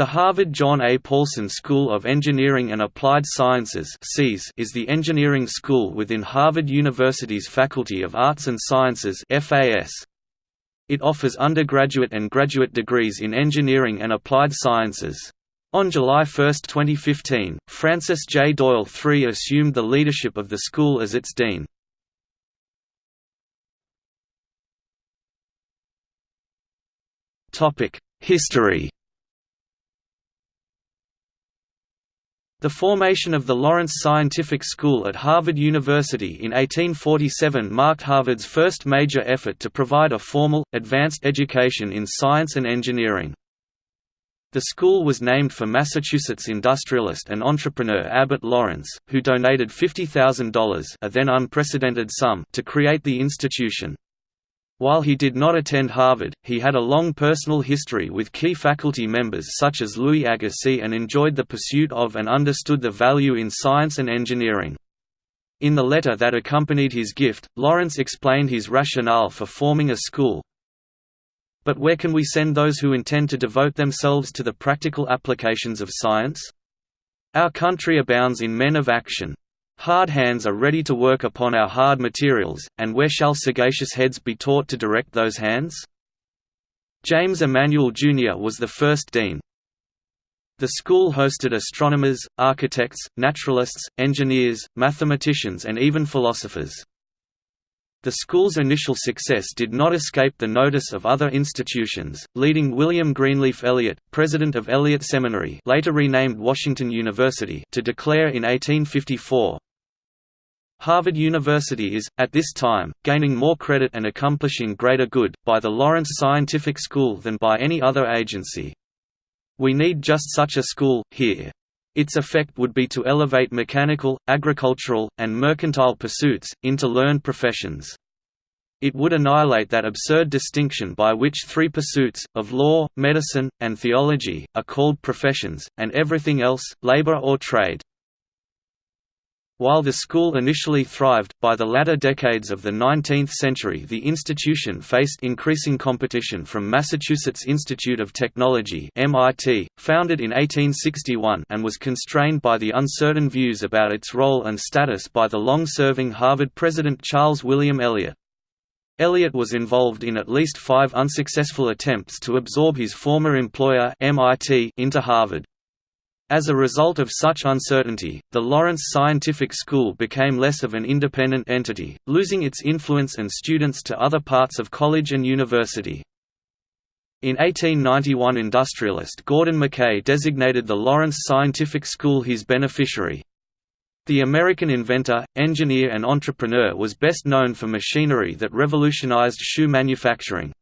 The Harvard John A. Paulson School of Engineering and Applied Sciences is the engineering school within Harvard University's Faculty of Arts and Sciences It offers undergraduate and graduate degrees in engineering and applied sciences. On July 1, 2015, Francis J. Doyle III assumed the leadership of the school as its dean. History The formation of the Lawrence Scientific School at Harvard University in 1847 marked Harvard's first major effort to provide a formal, advanced education in science and engineering. The school was named for Massachusetts industrialist and entrepreneur Abbott Lawrence, who donated $50,000 a then unprecedented sum to create the institution. While he did not attend Harvard, he had a long personal history with key faculty members such as Louis Agassiz and enjoyed the pursuit of and understood the value in science and engineering. In the letter that accompanied his gift, Lawrence explained his rationale for forming a school. But where can we send those who intend to devote themselves to the practical applications of science? Our country abounds in men of action. Hard hands are ready to work upon our hard materials, and where shall sagacious heads be taught to direct those hands? James Emanuel Jr. was the first dean. The school hosted astronomers, architects, naturalists, engineers, mathematicians and even philosophers. The school's initial success did not escape the notice of other institutions, leading William Greenleaf Eliot, president of Eliot Seminary later renamed Washington University to declare in 1854, Harvard University is, at this time, gaining more credit and accomplishing greater good, by the Lawrence Scientific School than by any other agency. We need just such a school, here. Its effect would be to elevate mechanical, agricultural, and mercantile pursuits, into learned professions. It would annihilate that absurd distinction by which three pursuits, of law, medicine, and theology, are called professions, and everything else, labor or trade. While the school initially thrived, by the latter decades of the 19th century the institution faced increasing competition from Massachusetts Institute of Technology MIT, founded in 1861 and was constrained by the uncertain views about its role and status by the long-serving Harvard president Charles William Eliot. Eliot was involved in at least five unsuccessful attempts to absorb his former employer MIT into Harvard. As a result of such uncertainty, the Lawrence Scientific School became less of an independent entity, losing its influence and students to other parts of college and university. In 1891 industrialist Gordon McKay designated the Lawrence Scientific School his beneficiary. The American inventor, engineer and entrepreneur was best known for machinery that revolutionized shoe manufacturing.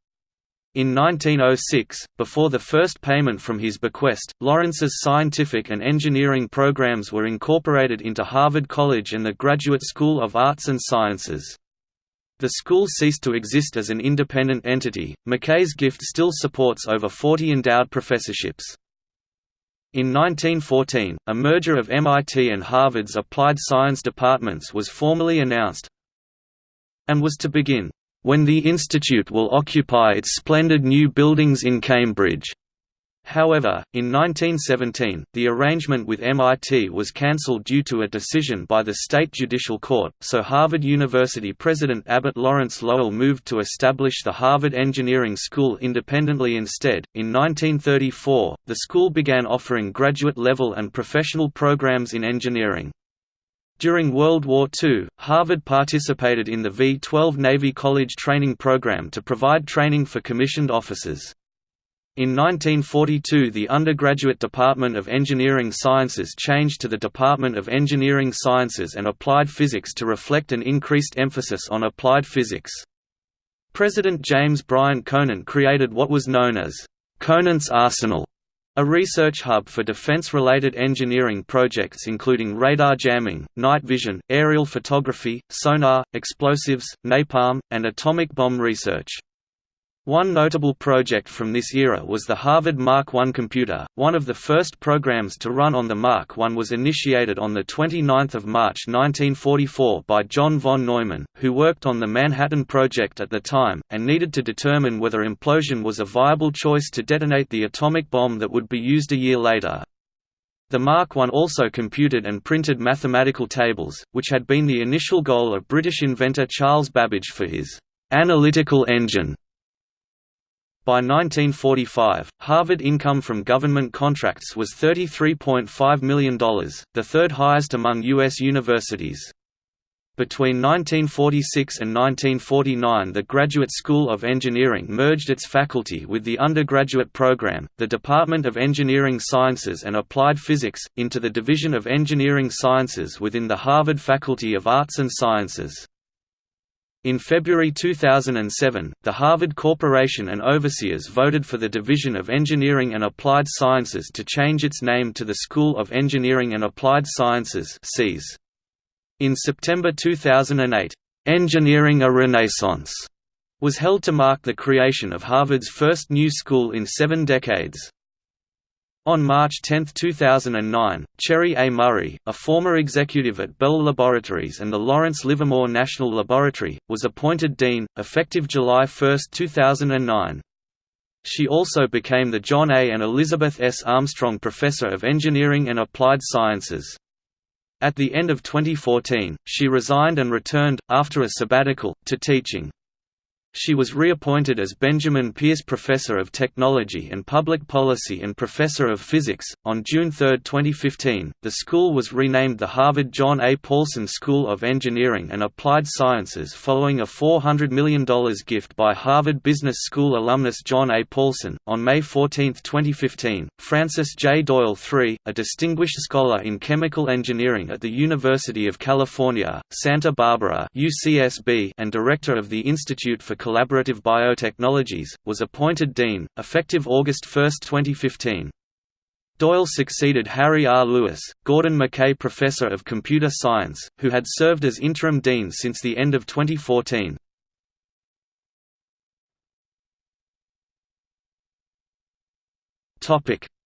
In 1906, before the first payment from his bequest, Lawrence's scientific and engineering programs were incorporated into Harvard College and the Graduate School of Arts and Sciences. The school ceased to exist as an independent entity. McKay's gift still supports over 40 endowed professorships. In 1914, a merger of MIT and Harvard's applied science departments was formally announced and was to begin when the institute will occupy its splendid new buildings in Cambridge. However, in 1917, the arrangement with MIT was cancelled due to a decision by the state judicial court, so Harvard University president Abbott Lawrence Lowell moved to establish the Harvard Engineering School independently instead. In 1934, the school began offering graduate level and professional programs in engineering. During World War II, Harvard participated in the V-12 Navy College training program to provide training for commissioned officers. In 1942 the undergraduate Department of Engineering Sciences changed to the Department of Engineering Sciences and Applied Physics to reflect an increased emphasis on applied physics. President James Bryant Conant created what was known as Conant's Arsenal a research hub for defense-related engineering projects including radar jamming, night vision, aerial photography, sonar, explosives, napalm, and atomic bomb research. One notable project from this era was the Harvard Mark I computer. One of the first programs to run on the Mark I was initiated on 29 March 1944 by John von Neumann, who worked on the Manhattan Project at the time, and needed to determine whether implosion was a viable choice to detonate the atomic bomb that would be used a year later. The Mark I also computed and printed mathematical tables, which had been the initial goal of British inventor Charles Babbage for his analytical engine by 1945, Harvard income from government contracts was $33.5 million, the third highest among U.S. universities. Between 1946 and 1949 the Graduate School of Engineering merged its faculty with the undergraduate program, the Department of Engineering Sciences and Applied Physics, into the Division of Engineering Sciences within the Harvard Faculty of Arts and Sciences. In February 2007, the Harvard Corporation and Overseers voted for the Division of Engineering and Applied Sciences to change its name to the School of Engineering and Applied Sciences In September 2008, "'Engineering a Renaissance' was held to mark the creation of Harvard's first new school in seven decades. On March 10, 2009, Cherry A. Murray, a former executive at Bell Laboratories and the Lawrence Livermore National Laboratory, was appointed dean, effective July 1, 2009. She also became the John A. and Elizabeth S. Armstrong Professor of Engineering and Applied Sciences. At the end of 2014, she resigned and returned, after a sabbatical, to teaching. She was reappointed as Benjamin Pierce Professor of Technology and Public Policy and Professor of Physics. On June 3, 2015, the school was renamed the Harvard John A. Paulson School of Engineering and Applied Sciences following a $400 million gift by Harvard Business School alumnus John A. Paulson. On May 14, 2015, Francis J. Doyle III, a distinguished scholar in chemical engineering at the University of California, Santa Barbara UCSB, and director of the Institute for Collaborative Biotechnologies, was appointed dean, effective August 1, 2015. Doyle succeeded Harry R. Lewis, Gordon McKay Professor of Computer Science, who had served as interim dean since the end of 2014.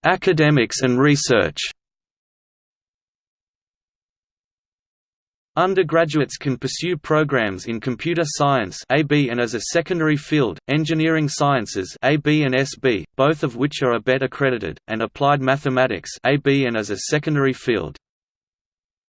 Academics and research Undergraduates can pursue programs in computer science AB and as a secondary field, engineering sciences AB and SB, both of which are ABET accredited, and applied mathematics AB and as a secondary field.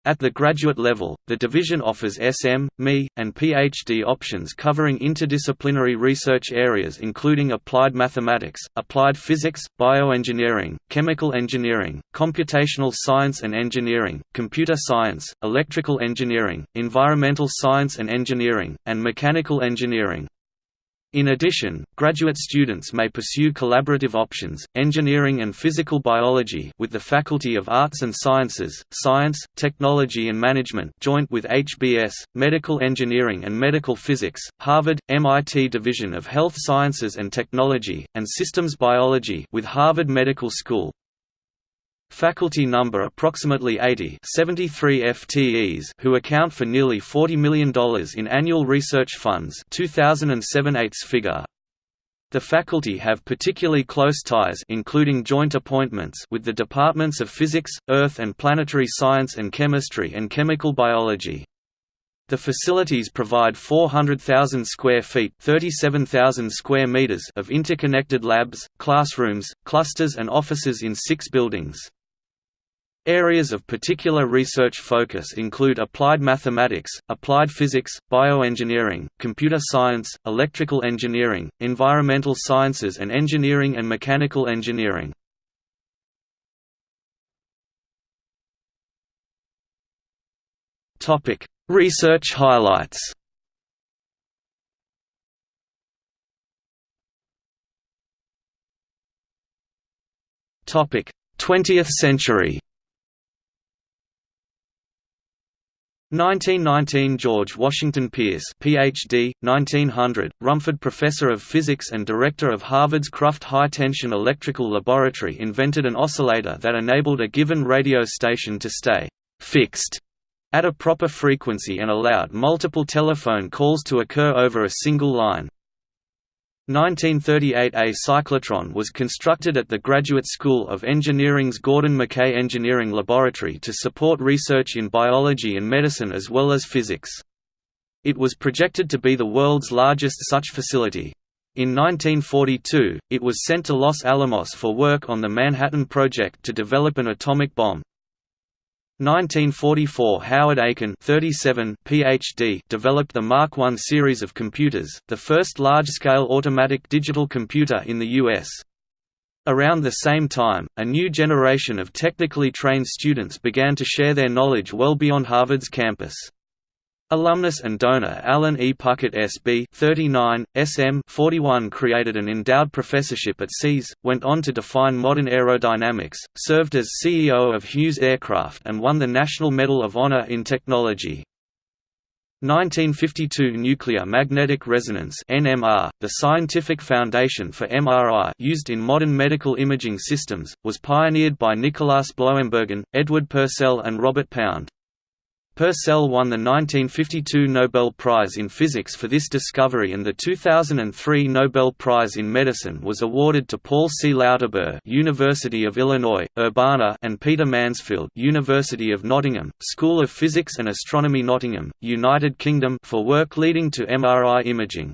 At the graduate level, the division offers SM, ME, and PhD options covering interdisciplinary research areas including applied mathematics, applied physics, bioengineering, chemical engineering, computational science and engineering, computer science, electrical engineering, environmental science and engineering, and mechanical engineering. In addition, graduate students may pursue collaborative options, engineering and physical biology with the Faculty of Arts and Sciences, Science, Technology and Management joint with HBS, Medical Engineering and Medical Physics, Harvard, MIT Division of Health Sciences and Technology, and Systems Biology with Harvard Medical School. Faculty number approximately 80 73 FTEs who account for nearly $40 million in annual research funds 2007 eighths figure. The faculty have particularly close ties including joint appointments with the departments of Physics, Earth and Planetary Science and Chemistry and Chemical Biology. The facilities provide 400,000 square feet (37,000 square meters) of interconnected labs, classrooms, clusters and offices in six buildings. Areas of particular research focus include applied mathematics, applied physics, bioengineering, computer science, electrical engineering, environmental sciences and engineering and mechanical engineering. Research highlights 20th century 1919 George Washington Pierce PhD 1900 Rumford Professor of Physics and Director of Harvard's Cruft High Tension Electrical Laboratory invented an oscillator that enabled a given radio station to stay fixed at a proper frequency and allowed multiple telephone calls to occur over a single line 1938 A cyclotron was constructed at the Graduate School of Engineering's Gordon McKay Engineering Laboratory to support research in biology and medicine as well as physics. It was projected to be the world's largest such facility. In 1942, it was sent to Los Alamos for work on the Manhattan Project to develop an atomic bomb. 1944 Howard Aiken 37 PhD developed the Mark I series of computers, the first large-scale automatic digital computer in the U.S. Around the same time, a new generation of technically trained students began to share their knowledge well beyond Harvard's campus. Alumnus and donor Alan E. Puckett SB 39, S.M. 41 created an endowed professorship at SEAS, went on to define modern aerodynamics, served as CEO of Hughes Aircraft and won the National Medal of Honor in Technology. 1952 Nuclear magnetic resonance NMR, the scientific foundation for MRI used in modern medical imaging systems, was pioneered by Nicolaas Bloembergen, Edward Purcell and Robert Pound. Purcell won the 1952 Nobel Prize in Physics for this discovery and the 2003 Nobel Prize in Medicine was awarded to Paul C. Lauterbur University of Illinois, Urbana and Peter Mansfield University of Nottingham, School of Physics and Astronomy Nottingham, United Kingdom for work leading to MRI imaging.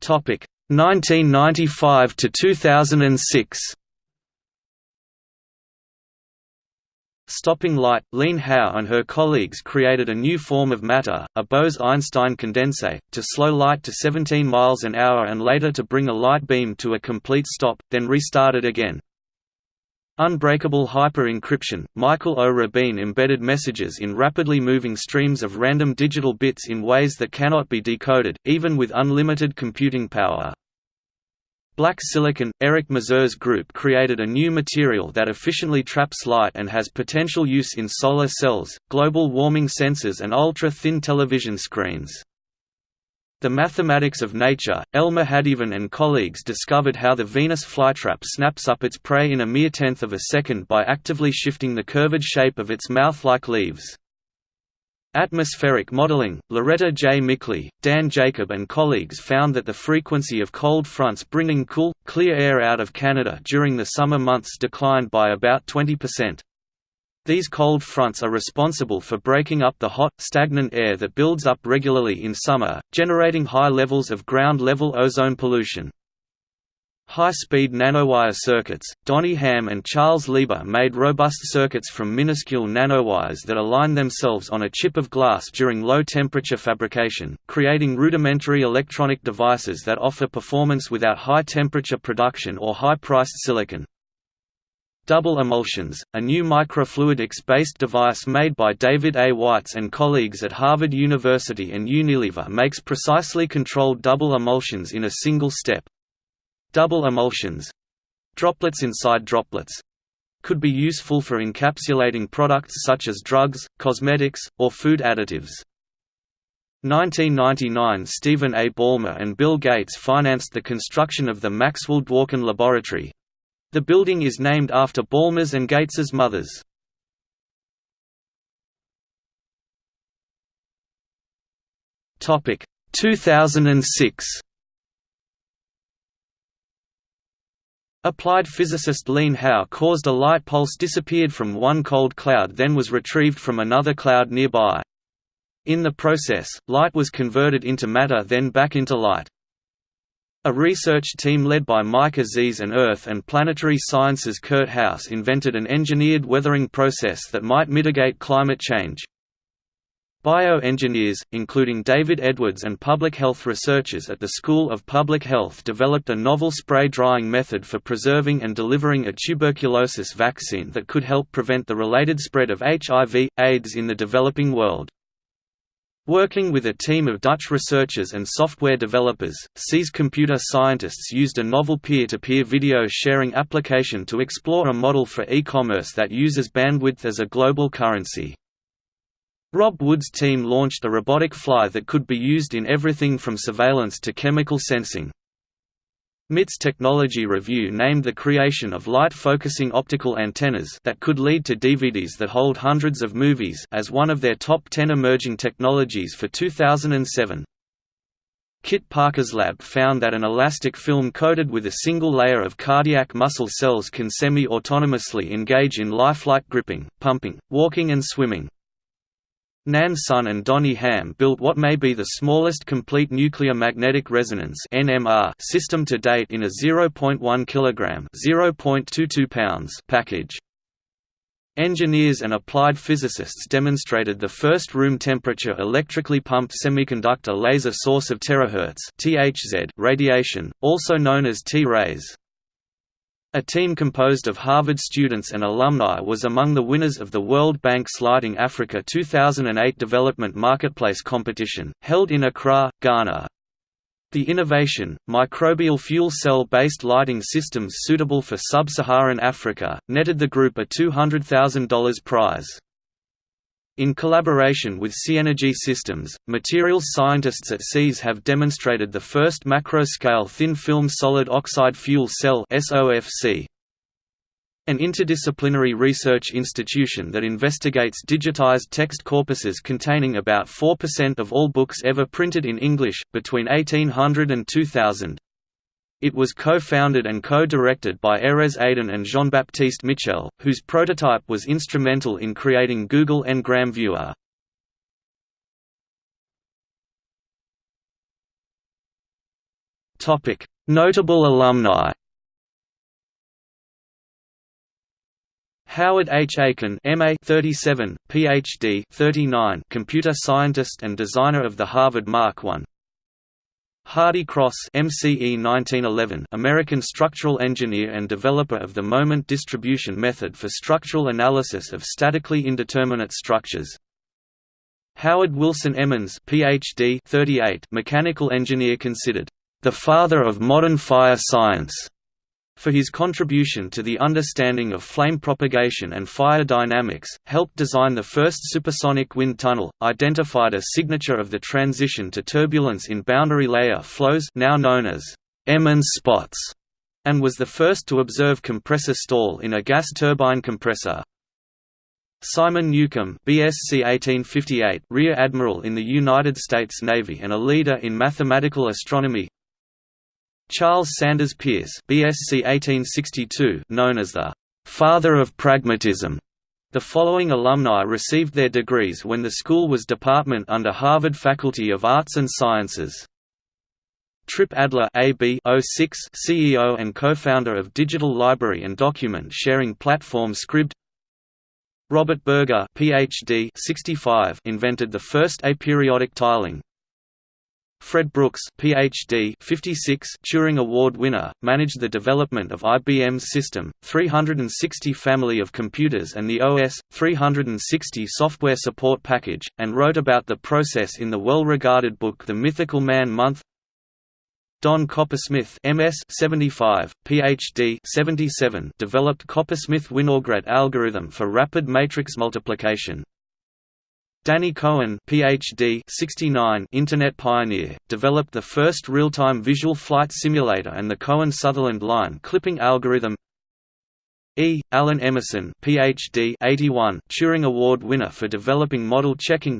Topic 1995 to 2006 Stopping light, Lene Hau and her colleagues created a new form of matter, a Bose–Einstein condensate, to slow light to 17 miles an hour and later to bring a light beam to a complete stop, then restart it again. Unbreakable hyper-encryption, Michael O. Rabin embedded messages in rapidly moving streams of random digital bits in ways that cannot be decoded, even with unlimited computing power. Black silicon – Eric Mazur's group created a new material that efficiently traps light and has potential use in solar cells, global warming sensors and ultra-thin television screens. The Mathematics of Nature, L. Mahadevan and colleagues discovered how the Venus flytrap snaps up its prey in a mere tenth of a second by actively shifting the curved shape of its mouth-like leaves. Atmospheric modeling, Loretta J. Mickley, Dan Jacob and colleagues found that the frequency of cold fronts bringing cool, clear air out of Canada during the summer months declined by about 20%. These cold fronts are responsible for breaking up the hot, stagnant air that builds up regularly in summer, generating high levels of ground-level ozone pollution. High-speed nanowire circuits, Donhee Ham and Charles Lieber made robust circuits from minuscule nanowires that align themselves on a chip of glass during low-temperature fabrication, creating rudimentary electronic devices that offer performance without high-temperature production or high-priced silicon. Double emulsions, a new microfluidics-based device made by David A. Weitz and colleagues at Harvard University and Unilever makes precisely controlled double emulsions in a single step. Double emulsions droplets inside droplets could be useful for encapsulating products such as drugs, cosmetics, or food additives. 1999 Stephen A. Ballmer and Bill Gates financed the construction of the Maxwell Dworkin Laboratory. The building is named after Ballmer's and Gates's mothers. Topic 2006 Applied physicist Lene Hau caused a light pulse disappeared from one cold cloud then was retrieved from another cloud nearby. In the process, light was converted into matter then back into light. A research team led by Mike Aziz and Earth and Planetary Sciences Kurt House invented an engineered weathering process that might mitigate climate change. Bioengineers, including David Edwards and public health researchers at the School of Public Health developed a novel spray drying method for preserving and delivering a tuberculosis vaccine that could help prevent the related spread of HIV, AIDS in the developing world. Working with a team of Dutch researchers and software developers, SEAS computer scientists used a novel peer-to-peer -peer video sharing application to explore a model for e-commerce that uses bandwidth as a global currency. Rob Wood's team launched a robotic fly that could be used in everything from surveillance to chemical sensing. MIT's Technology Review named the creation of light-focusing optical antennas that could lead to DVDs that hold hundreds of movies as one of their top 10 emerging technologies for 2007. Kit Parker's lab found that an elastic film coated with a single layer of cardiac muscle cells can semi-autonomously engage in lifelike gripping, pumping, walking and swimming. Nan Sun and Donhee Ham built what may be the smallest complete nuclear magnetic resonance (NMR) system to date in a 0.1 kilogram (0.22 pounds) package. Engineers and applied physicists demonstrated the first room temperature electrically pumped semiconductor laser source of terahertz (THZ) radiation, also known as T-rays. A team composed of Harvard students and alumni was among the winners of the World Bank's Lighting Africa 2008 Development Marketplace competition, held in Accra, Ghana. The innovation, microbial fuel cell-based lighting systems suitable for sub-Saharan Africa, netted the group a $200,000 prize. In collaboration with SiEnergy Systems, materials scientists at SEAS have demonstrated the first macro-scale thin-film solid oxide fuel cell. An interdisciplinary research institution that investigates digitized text corpuses containing about 4% of all books ever printed in English, between 1800 and 2000. It was co-founded and co-directed by Erez Aiden and Jean-Baptiste Michel, whose prototype was instrumental in creating Google Ngram Viewer. Notable alumni Howard H. Aiken MA 37, PhD 39, computer scientist and designer of the Harvard Mark I Hardy Cross MCE 1911 American structural engineer and developer of the moment distribution method for structural analysis of statically indeterminate structures. Howard Wilson Emmons PhD 38 mechanical engineer considered the father of modern fire science for his contribution to the understanding of flame propagation and fire dynamics, helped design the first supersonic wind tunnel, identified a signature of the transition to turbulence in boundary layer flows now known as Emmons spots, and was the first to observe compressor stall in a gas turbine compressor. Simon Newcomb BSc 1858 Rear Admiral in the United States Navy and a leader in mathematical astronomy Charles Sanders Peirce BSc 1862 known as the «father of pragmatism». The following alumni received their degrees when the school was department under Harvard Faculty of Arts and Sciences. Trip Adler AB 06 CEO and co-founder of digital library and document sharing platform Scribd Robert Berger PhD 65 invented the first aperiodic tiling, Fred Brooks, Ph.D. 56, Turing Award winner, managed the development of IBM's System 360 family of computers and the OS 360 software support package, and wrote about the process in the well-regarded book The Mythical Man Month. Don Coppersmith MS 75, PhD 77 developed Coppersmith-Winograd algorithm for rapid matrix multiplication, Danny Cohen PhD 69 Internet pioneer, developed the first real-time visual flight simulator and the Cohen-Sutherland line clipping algorithm. E. Allen Emerson PhD 81 Turing Award winner for developing model checking.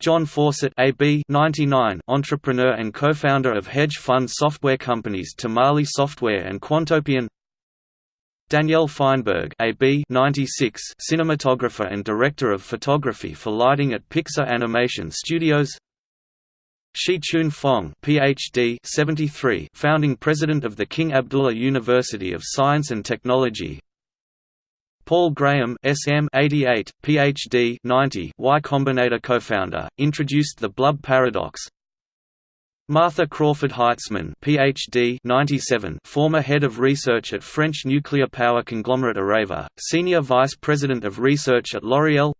John Fawcett AB 99 entrepreneur and co-founder of hedge fund software companies Tamale Software and Quantopian Danielle Feinberg AB 96 cinematographer and director of photography for lighting at Pixar Animation Studios. Shih Choon Fong PhD 73 founding president of the King Abdullah University of Science and Technology. Paul Graham SM 88 PhD 90 Y Combinator co-founder introduced the Blub paradox Martha Crawford Heitzman PhD 97 former head of research at French nuclear power conglomerate Areva, senior vice president of research at L'Oréal.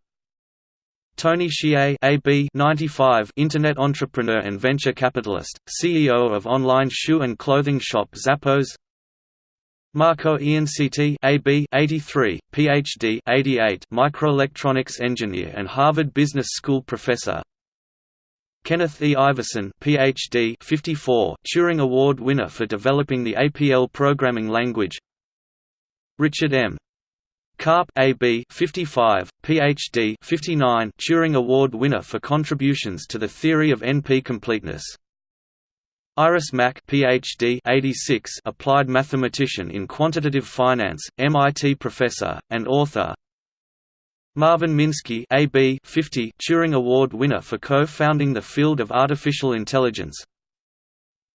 Tony Hsieh AB 95 internet entrepreneur and venture capitalist, CEO of online shoe and clothing shop Zappos. Marco Iansiti AB 83, PhD 88 microelectronics engineer and Harvard Business School professor Kenneth E. Iverson PhD 54, Turing Award winner for developing the APL programming language. Richard M. Karp AB 55, PhD 59, Turing Award winner for contributions to the theory of NP completeness. Iris Mack PhD 86 applied mathematician in quantitative finance, MIT professor, and author Marvin Minsky AB 50 Turing Award winner for co-founding the field of artificial intelligence.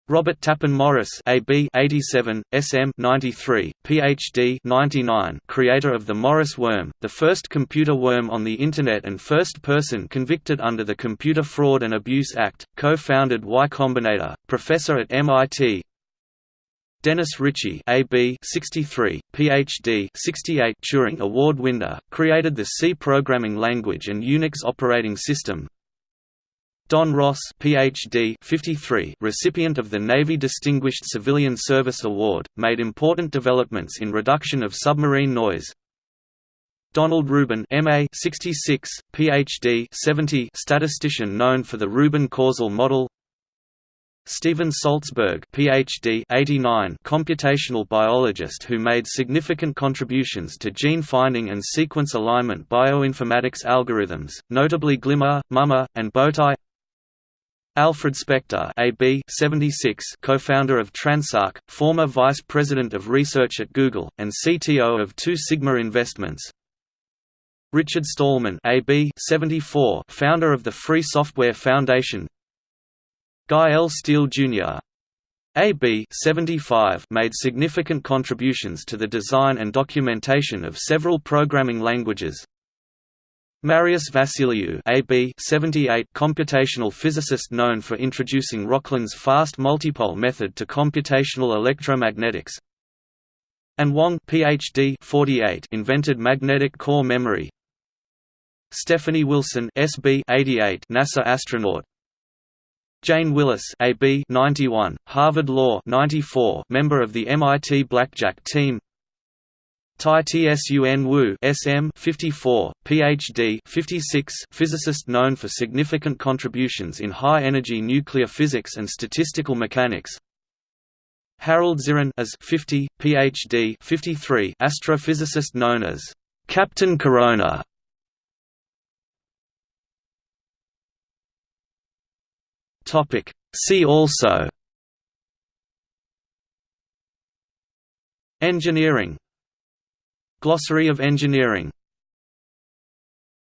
Robert Tappan Morris AB 87, SM 93, PhD 99, creator of the Morris worm, the first computer worm on the Internet and first person convicted under the Computer Fraud and Abuse Act, co-founded Y Combinator, professor at MIT Dennis Ritchie AB 63, PhD 68 Turing Award winner, created the C programming language and Unix operating system, Don Ross PhD 53 recipient of the Navy Distinguished Civilian Service Award, made important developments in reduction of submarine noise. Donald Rubin MA 66, PhD 70 statistician known for the Rubin causal model Steven Salzberg PhD 89 computational biologist who made significant contributions to gene finding and sequence alignment bioinformatics algorithms, notably Glimmer, Mummer, and Bowtie. Alfred Spector AB 76 co-founder of Transarc, former vice president of research at Google, and CTO of Two Sigma Investments. Richard Stallman AB 74 founder of the Free Software Foundation Guy L. Steele, Jr. AB 75 made significant contributions to the design and documentation of several programming languages, Marius Vassiliou AB 78 computational physicist known for introducing Rokhlin's fast multipole method to computational electromagnetics An Wang PhD 48 invented magnetic core memory Stephanie Wilson SB 88 NASA astronaut Jane Willis AB 91 Harvard Law 94 member of the MIT Blackjack team. Tai Tsun Wu SM 54, PhD 56 physicist known for significant contributions in high-energy nuclear physics and statistical mechanics. Harold Zirin as 50, PhD 53 astrophysicist known as Captain Corona See also. Engineering. Glossary of engineering